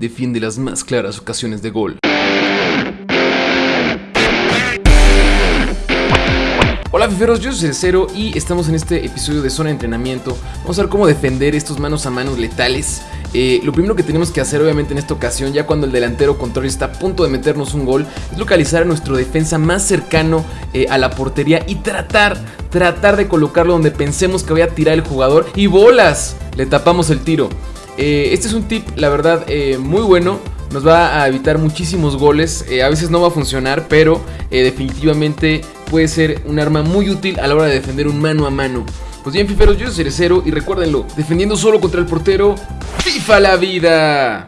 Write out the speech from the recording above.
defiende las más claras ocasiones de gol. Hola fiferos, yo soy Cerecero y estamos en este episodio de Zona de Entrenamiento. Vamos a ver cómo defender estos manos a manos letales. Eh, lo primero que tenemos que hacer obviamente en esta ocasión, ya cuando el delantero contrario está a punto de meternos un gol, es localizar a nuestro defensa más cercano eh, a la portería y tratar, tratar de colocarlo donde pensemos que vaya a tirar el jugador y bolas, le tapamos el tiro. Eh, este es un tip, la verdad, muy bueno nos va a evitar muchísimos goles. a veces no va a funcionar, pero definitivamente puede ser un arma muy útil a la hora de defender un mano a mano. Pues bien, fiferos, yo soy Cerecero y recuérdenlo, defendiendo solo contra el portero, ¡FIFA la vida!